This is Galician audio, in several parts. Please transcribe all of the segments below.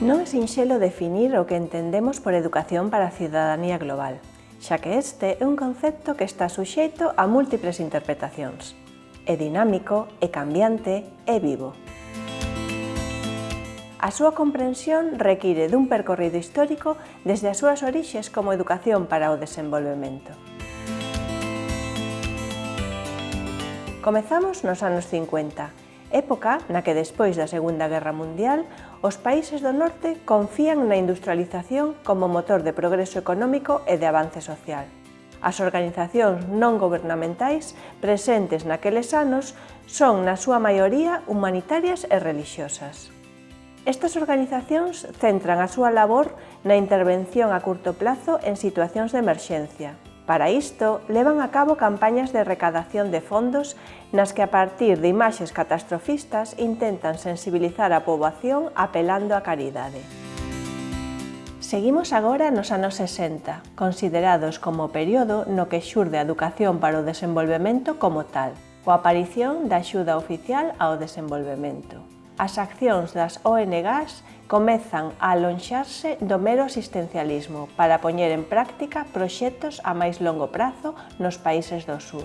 Non é sinxelo definir o que entendemos por educación para a ciudadanía global, xa que este é un concepto que está suxeito a múltiples interpretacións. É dinámico, é cambiante, é vivo. A súa comprensión require dun percorrido histórico desde as súas orixes como educación para o desenvolvemento. Comezamos nos anos 50, época na que despois da Segunda Guerra Mundial os países do norte confían na industrialización como motor de progreso económico e de avance social. As organizacións non gubernamentais presentes naqueles anos son, na súa maioría, humanitarias e religiosas. Estas organizacións centran a súa labor na intervención a curto plazo en situacións de emerxencia, Para isto, levan a cabo campañas de recadación de fondos nas que a partir de imaxes catastrofistas intentan sensibilizar a poboación apelando á caridade. Seguimos agora nos anos 60, considerados como o período no que xurde a educación para o desenvolvemento como tal, coa aparición da axuda oficial ao desenvolvemento as accións das ONGs comezan a alonxarse do mero asistencialismo para poñer en práctica proxectos a máis longo prazo nos países do sur.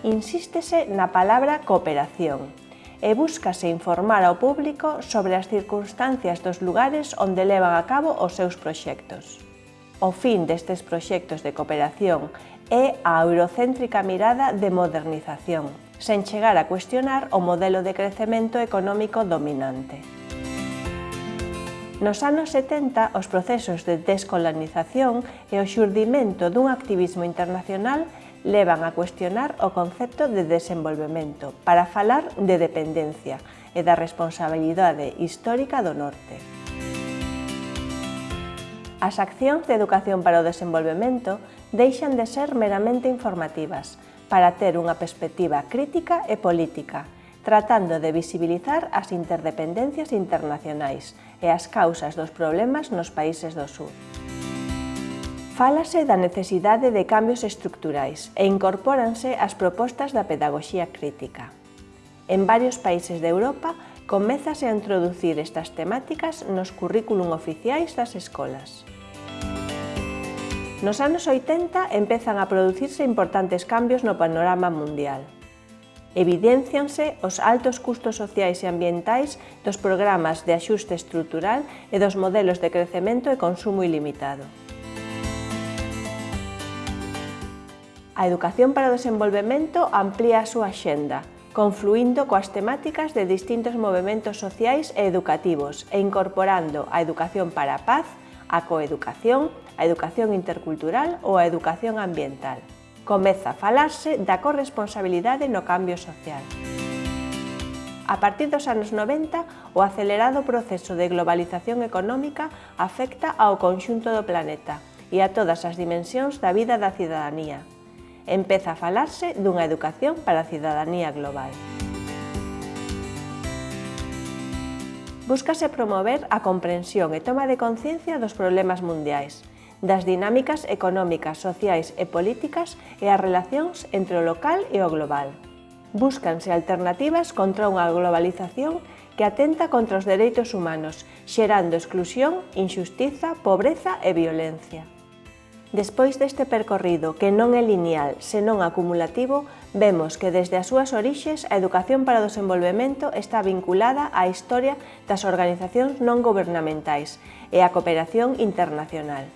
Insístese na palabra cooperación e búscase informar ao público sobre as circunstancias dos lugares onde levan a cabo os seus proxectos. O fin destes proxectos de cooperación é a eurocéntrica mirada de modernización, sen chegar a cuestionar o modelo de crecemento económico dominante. Nos anos 70, os procesos de descolonización e o xurdimento dun activismo internacional levan a cuestionar o concepto de desenvolvemento para falar de dependencia e da responsabilidade histórica do norte. As accións de educación para o desenvolvemento deixan de ser meramente informativas para ter unha perspectiva crítica e política, tratando de visibilizar as interdependencias internacionais e as causas dos problemas nos países do sur. Fálase da necesidade de cambios estructurais e incorpóranse as propostas da pedagogía crítica. En varios países de Europa comezase a introducir estas temáticas nos currículum oficiais das escolas. Nos anos 80 empezan a producirse importantes cambios no panorama mundial. Evidencianse os altos custos sociais e ambientais dos programas de axuste estrutural e dos modelos de crecemento e consumo ilimitado. A educación para o desenvolvemento amplía a súa xenda, confluindo coas temáticas de distintos movimentos sociais e educativos e incorporando a educación para a paz, a coeducación, a educación intercultural ou a educación ambiental. Comeza a falarse da corresponsabilidade no cambio social. A partir dos anos 90, o acelerado proceso de globalización económica afecta ao conxunto do planeta e a todas as dimensións da vida da cidadanía empeza a falarse dunha educación para a cidadanía global. Búscase promover a comprensión e toma de conciencia dos problemas mundiais, das dinámicas económicas, sociais e políticas e as relacións entre o local e o global. Búscanse alternativas contra unha globalización que atenta contra os dereitos humanos, xerando exclusión, injustiza, pobreza e violencia. Despois deste percorrido, que non é lineal, senón acumulativo, vemos que desde as súas orixes a educación para o desenvolvemento está vinculada á historia das organizacións non gubernamentais e á cooperación internacional.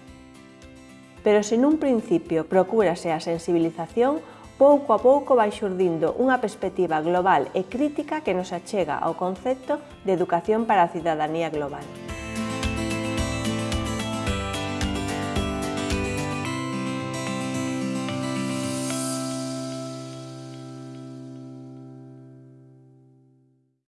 Pero se nun principio procúrase a sensibilización, pouco a pouco vai xurdindo unha perspectiva global e crítica que nos achega ao concepto de educación para a cidadanía global.